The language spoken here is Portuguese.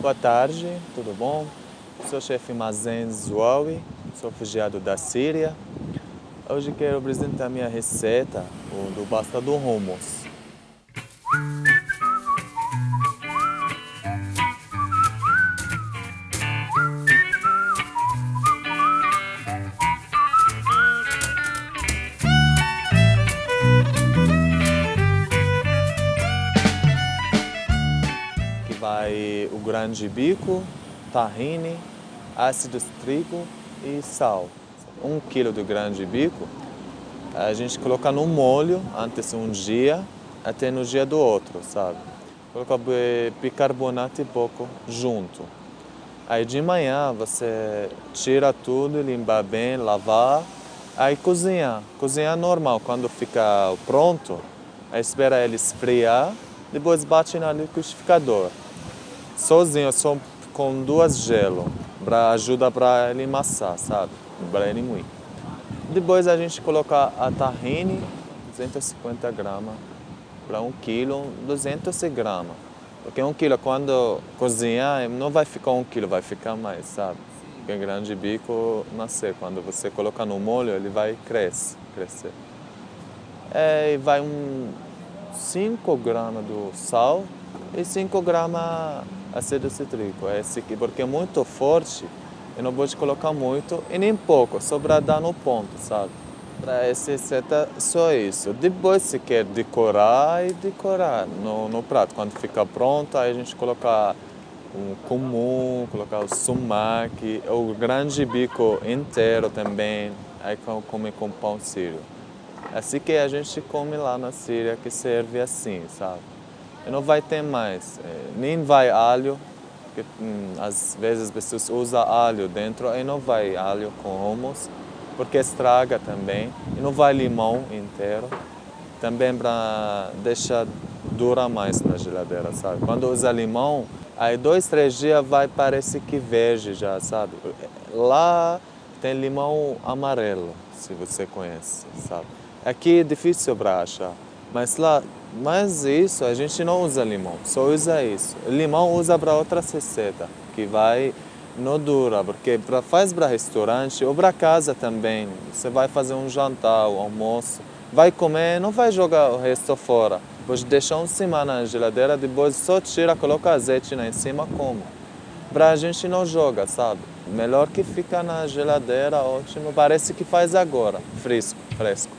Boa tarde, tudo bom? Sou chefe Mazen Zouawi, sou refugiado da Síria. Hoje quero apresentar minha receita do basta do hummus. Vai o grande bico, tahine, ácido cítrico e sal. Um quilo de grande bico, a gente coloca no molho antes um dia, até no dia do outro, sabe? Coloca bicarbonato e pouco junto. Aí de manhã você tira tudo, limpa bem, lavar, aí cozinhar. Cozinhar normal, quando fica pronto, aí espera ele esfriar, depois bate no liquidificador sozinho, só com duas gelo, para ajuda para ele amassar, sabe? Para ele moer. Depois a gente coloca a tahine, 250 gramas, para um quilo, 200 gramas. Porque um quilo, quando cozinhar, não vai ficar um quilo, vai ficar mais, sabe? Porque grande bico nascer, quando você coloca no molho, ele vai crescer. crescer. É, vai um 5 gramas do sal e 5 gramas ácido cítrico, esse aqui, porque é muito forte e não pode colocar muito e nem pouco, só para dar no ponto, sabe? Para essa receita, só isso. Depois, se quer decorar, e decorar no, no prato. Quando fica pronto, aí a gente coloca um comum, colocar o sumac, o grande bico inteiro também, aí come com pão sírio. Assim que a gente come lá na Síria, que serve assim, sabe? E não vai ter mais, é, nem vai alho, porque hum, às vezes as pessoas usam alho dentro e não vai alho com hummus, porque estraga também. E não vai limão inteiro, também para deixar durar mais na geladeira, sabe? Quando usa limão, aí dois, três dias vai parecer que verde já, sabe? Lá tem limão amarelo, se você conhece, sabe? Aqui é difícil para achar, mas lá, mas isso, a gente não usa limão, só usa isso. Limão usa para outra receita, que vai, não dura, porque pra, faz para restaurante ou para casa também. Você vai fazer um jantar, um almoço, vai comer, não vai jogar o resto fora. Pode deixar uma semana na geladeira, depois só tira, coloca azeite lá em cima, como. Para a gente não joga, sabe? Melhor que fica na geladeira, ótimo. Parece que faz agora, fresco, fresco.